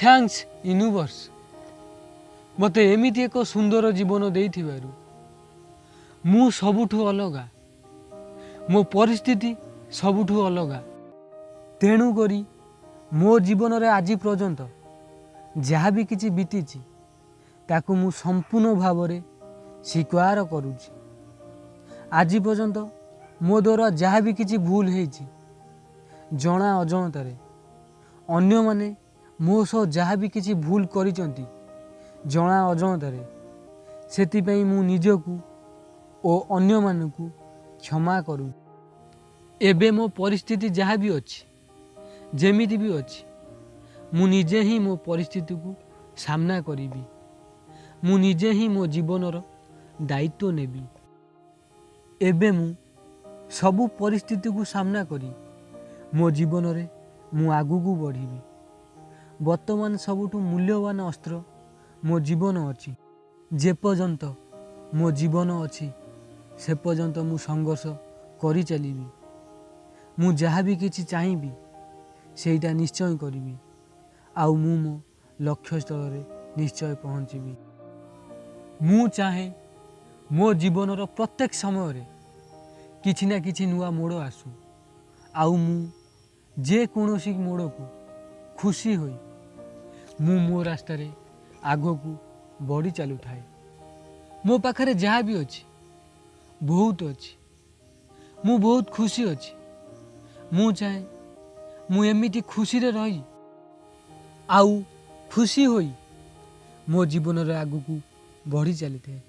Thanks universe ମୋତେ ଏମିତି ଏକ ସୁନ୍ଦର ଜୀବନ ଦେଇଥିବାରୁ ମୁଁ ସବୁଠୁ ଅଲଗା। ମୋ ପରିସ୍ଥିତି ସବୁଠୁ ଅଲଗା। ତେଣୁକରି ମୋ ଜୀବନରେ ଆଜି ପର୍ଯ୍ୟନ୍ତ ଯାହା ବି କିଛି ବିତିଛି ତାକୁ ମୁଁ ସମ୍ପୂର୍ଣ୍ଣ ଭାବରେ ସ୍ୱୀକାର କରୁଛି। ଆଜି ପର୍ଯ୍ୟନ୍ତ ମୋ ଦ୍ୱାରା ଯାହା ବି କିଛି ଭୁଲ ହେଇଛି ଜଣା ଅଜଣତାରେ ଅନ୍ୟମାନେ ମୋ ସହ ଯାହା ବି କିଛି ଭୁଲ କରିଛନ୍ତି ଜଣା ଅଜଣତାରେ ସେଥିପାଇଁ ମୁଁ ନିଜକୁ ଓ ଅନ୍ୟମାନଙ୍କୁ କ୍ଷମା କରୁଛି। ଏବେ ମୋ ପରିସ୍ଥିତି ଯାହା ବି ଅଛି ଯେମିତି ବି ଅଛି ମୁଁ ନିଜେ ହିଁ ମୋ ପରିସ୍ଥିତିକୁ ସାମ୍ନା କରିବି। ମୁଁ ନିଜେ ହିଁ ମୋ ଜୀବନର ଦାୟିତ୍ୱ ନେବି। ଏବେ ମୁଁ ସବୁ ପରିସ୍ଥିତିକୁ ସାମ୍ନା କରି ମୋ ଜୀବନରେ ମୁଁ ଆଗକୁ ବଢ଼ିବି। ବର୍ତ୍ତମାନ ସବୁଠୁ ମୂଲ୍ୟବାନ ଅସ୍ତ୍ର ମୋ ଜୀବନ ଅଛି। ଯେପର୍ଯ୍ୟନ୍ତ ମୋ ଜୀବନ ଅଛି ସେ ପର୍ଯ୍ୟନ୍ତ ମୁଁ ସଂଘର୍ଷ କରିଚାଲିବି ମୁଁ ଯାହା ବି କିଛି ଚାହିଁବି ସେଇଟା ନିଶ୍ଚୟ କରିବି ଆଉ ମୁଁ ମୋ ଲକ୍ଷ୍ୟସ୍ଥଳରେ ନିଶ୍ଚୟ ପହଞ୍ଚିବି ମୁଁ ଚାହେଁ ମୋ ଜୀବନର ପ୍ରତ୍ୟେକ ସମୟରେ କିଛି ନା କିଛି ନୂଆ ମୋଡ଼ ଆସୁ। ଆଉ ମୁଁ ଯେକୌଣସି ମୋଡ଼କୁ ଖୁସି ହୋଇ ମୁଁ ମୋ ରାସ୍ତାରେ ଆଗକୁ ବଢ଼ି ଚାଲୁଥାଏ। ମୋ ପାଖରେ ଯାହା ବି ଅଛି ବହୁତ ଅଛି। ମୁଁ ବହୁତ ଖୁସି ଅଛି। ମୁଁ ଚାହେଁ ମୁଁ ଏମିତି ଖୁସିରେ ରହି ଆଉ ଖୁସି ହୋଇ ମୋ ଜୀବନରେ ଆଗକୁ ବଢ଼ି ଚାଲିଥାଏ।